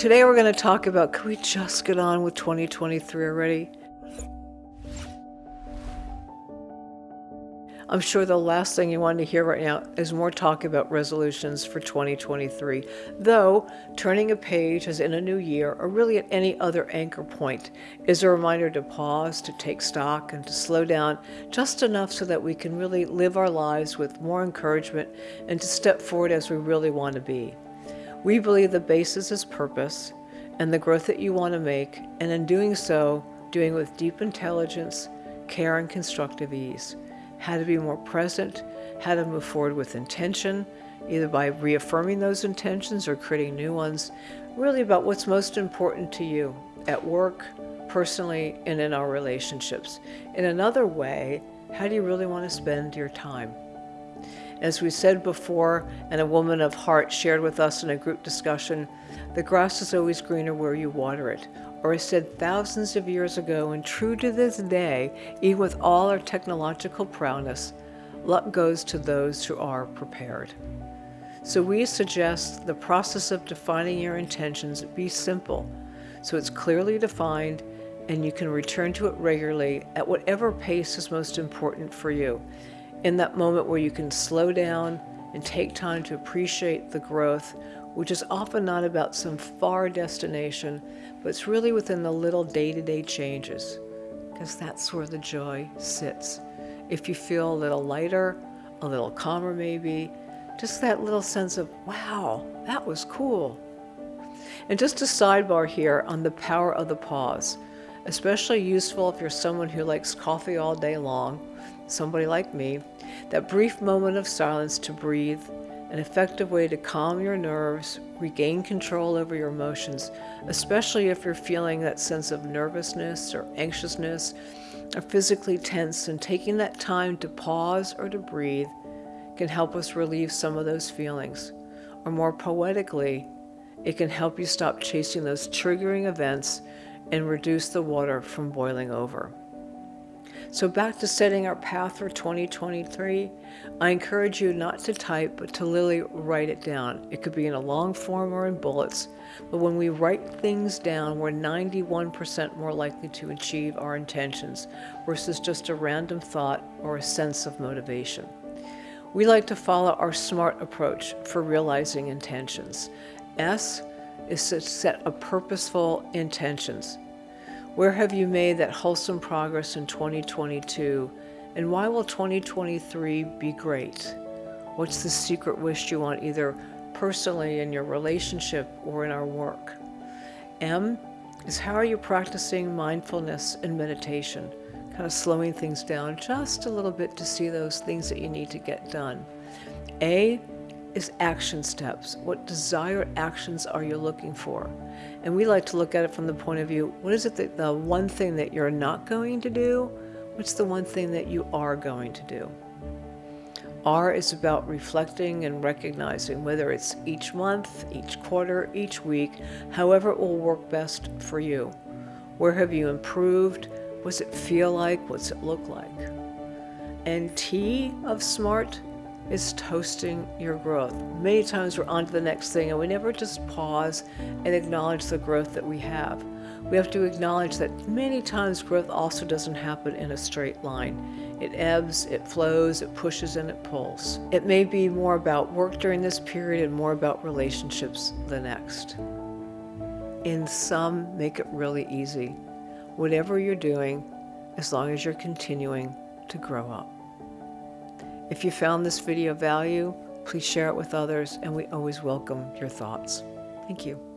today we're going to talk about can we just get on with 2023 already? I'm sure the last thing you want to hear right now is more talk about resolutions for 2023. Though, turning a page as in a new year, or really at any other anchor point, is a reminder to pause, to take stock, and to slow down just enough so that we can really live our lives with more encouragement and to step forward as we really want to be. We believe the basis is purpose and the growth that you want to make, and in doing so, doing with deep intelligence, care, and constructive ease how to be more present, how to move forward with intention, either by reaffirming those intentions or creating new ones, really about what's most important to you at work, personally, and in our relationships. In another way, how do you really want to spend your time? As we said before, and a woman of heart shared with us in a group discussion, the grass is always greener where you water it, or is said thousands of years ago and true to this day, even with all our technological prowess, luck goes to those who are prepared. So we suggest the process of defining your intentions be simple, so it's clearly defined and you can return to it regularly at whatever pace is most important for you. In that moment where you can slow down and take time to appreciate the growth which is often not about some far destination, but it's really within the little day-to-day -day changes, because that's where the joy sits. If you feel a little lighter, a little calmer maybe, just that little sense of, wow, that was cool. And just a sidebar here on the power of the pause, especially useful if you're someone who likes coffee all day long, somebody like me, that brief moment of silence to breathe an effective way to calm your nerves, regain control over your emotions, especially if you're feeling that sense of nervousness or anxiousness or physically tense and taking that time to pause or to breathe can help us relieve some of those feelings. Or more poetically, it can help you stop chasing those triggering events and reduce the water from boiling over. So back to setting our path for 2023, I encourage you not to type, but to literally write it down. It could be in a long form or in bullets, but when we write things down, we're 91% more likely to achieve our intentions versus just a random thought or a sense of motivation. We like to follow our SMART approach for realizing intentions. S is to set a purposeful intentions. Where have you made that wholesome progress in 2022? And why will 2023 be great? What's the secret wish you want either personally in your relationship or in our work? M is how are you practicing mindfulness and meditation? Kind of slowing things down just a little bit to see those things that you need to get done. A is action steps. What desired actions are you looking for? And we like to look at it from the point of view, what is it that the one thing that you're not going to do? What's the one thing that you are going to do? R is about reflecting and recognizing whether it's each month, each quarter, each week, however it will work best for you. Where have you improved? What's it feel like? What's it look like? And T of SMART is toasting your growth. Many times we're on to the next thing and we never just pause and acknowledge the growth that we have. We have to acknowledge that many times growth also doesn't happen in a straight line. It ebbs, it flows, it pushes, and it pulls. It may be more about work during this period and more about relationships the next. In sum, make it really easy. Whatever you're doing, as long as you're continuing to grow up. If you found this video value, please share it with others and we always welcome your thoughts. Thank you.